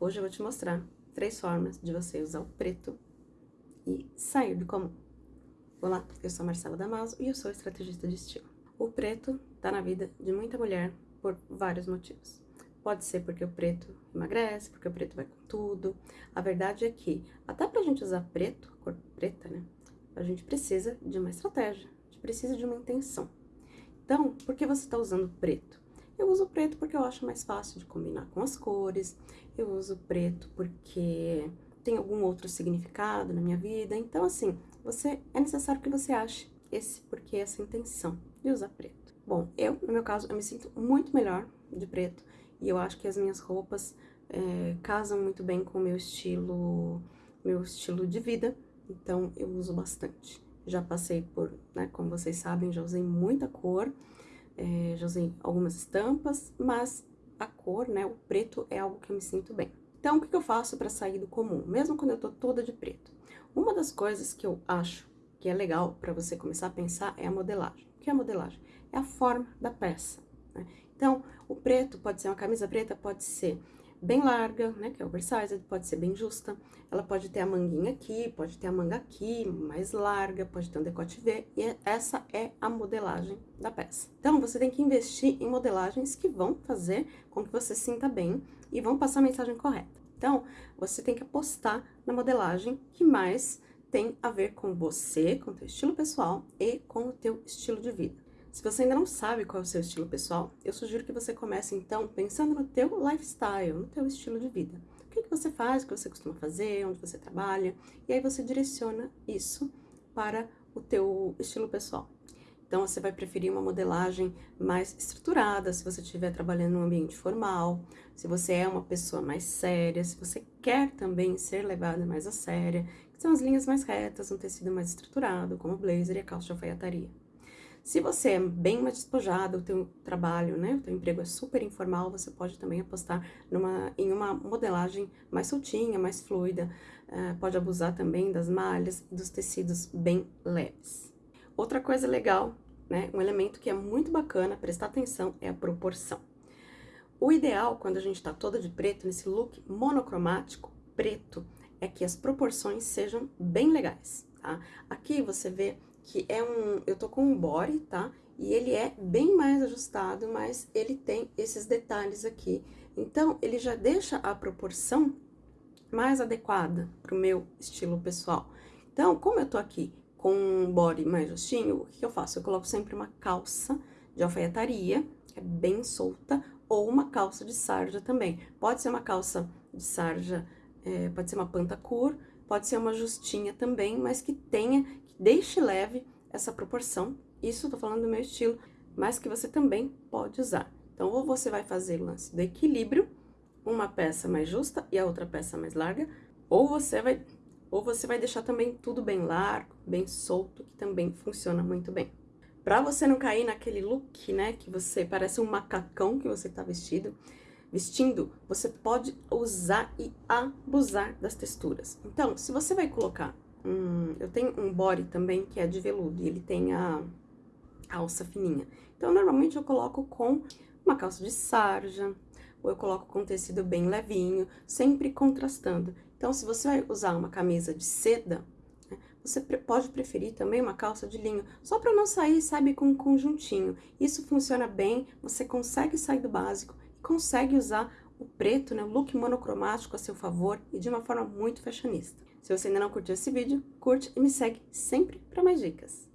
Hoje eu vou te mostrar três formas de você usar o preto e sair do comum. Olá, eu sou a Marcela Damaso e eu sou estrategista de estilo. O preto tá na vida de muita mulher por vários motivos. Pode ser porque o preto emagrece, porque o preto vai com tudo. A verdade é que, até pra gente usar preto, cor preta, né? A gente precisa de uma estratégia, a gente precisa de uma intenção. Então, por que você tá usando preto? Eu uso preto porque eu acho mais fácil de combinar com as cores, eu uso preto porque tem algum outro significado na minha vida, então assim, você é necessário que você ache esse porque essa intenção de usar preto. Bom, eu, no meu caso, eu me sinto muito melhor de preto e eu acho que as minhas roupas é, casam muito bem com o meu estilo, meu estilo de vida, então eu uso bastante. Já passei por, né, como vocês sabem, já usei muita cor, é, já usei algumas estampas, mas a cor, né, o preto é algo que eu me sinto bem. Então, o que, eu faço para sair do comum, mesmo quando eu tô toda de preto? Uma das coisas que eu acho que é legal para você começar a pensar é a modelagem. O que é a modelagem? É a forma da peça. Né? Então, o preto pode ser uma camisa preta, pode ser bem larga, né, que é oversized, pode ser bem justa. Ela pode ter a manguinha aqui, pode ter a manga aqui, mais larga, pode ter um decote V, e essa é a modelagem da peça. Então, você tem que investir em modelagens que vão fazer com que você sinta bem e vão passar a mensagem correta. Então, você tem que apostar na modelagem que mais tem a ver com você, com o teu estilo pessoal e com o teu estilo de vida. Se você ainda não sabe qual é o seu estilo pessoal, eu sugiro que você comece, então, pensando no teu lifestyle, no teu estilo de vida. O que, que você faz, o que você costuma fazer, onde você trabalha, e aí você direciona isso para o teu estilo pessoal. Então, você vai preferir uma modelagem mais estruturada, se você estiver trabalhando num ambiente formal, se você é uma pessoa mais séria, se você quer também ser levada mais a séria, que são as linhas mais retas, um tecido mais estruturado, como o blazer e a calça de alfaiataria. Se você é bem mais despojado, o teu trabalho, né, o teu emprego é super informal, você pode também apostar numa, em uma modelagem mais soltinha, mais fluida, uh, pode abusar também das malhas dos tecidos bem leves. Outra coisa legal, né, um elemento que é muito bacana prestar atenção é a proporção. O ideal, quando a gente tá toda de preto, nesse look monocromático, preto, é que as proporções sejam bem legais, tá? Aqui você vê que é um... Eu tô com um body, tá? E ele é bem mais ajustado, mas ele tem esses detalhes aqui. Então, ele já deixa a proporção mais adequada pro meu estilo pessoal. Então, como eu tô aqui com um body mais justinho, o que eu faço? Eu coloco sempre uma calça de alfaiataria, que é bem solta, ou uma calça de sarja também. Pode ser uma calça de sarja, é, pode ser uma pantacur, pode ser uma justinha também, mas que tenha, que deixe leve essa proporção. Isso eu tô falando do meu estilo, mas que você também pode usar. Então, ou você vai fazer o lance do equilíbrio, uma peça mais justa e a outra peça mais larga, ou você vai, ou você vai deixar também tudo bem largo, bem solto, que também funciona muito bem. Pra você não cair naquele look, né, que você parece um macacão que você tá vestido, vestindo, você pode usar e abusar das texturas. Então, se você vai colocar, eu tenho um body também que é de veludo, e ele tem a alça fininha. Então, normalmente eu coloco com uma calça de sarja, ou eu coloco com tecido bem levinho, sempre contrastando. Então, se você vai usar uma camisa de seda, né, você pode preferir também uma calça de linho, só para não sair, sabe, com um conjuntinho. Isso funciona bem, você consegue sair do básico consegue usar o preto, né, o look monocromático a seu favor e de uma forma muito fashionista. Se você ainda não curtiu esse vídeo, curte e me segue sempre para mais dicas.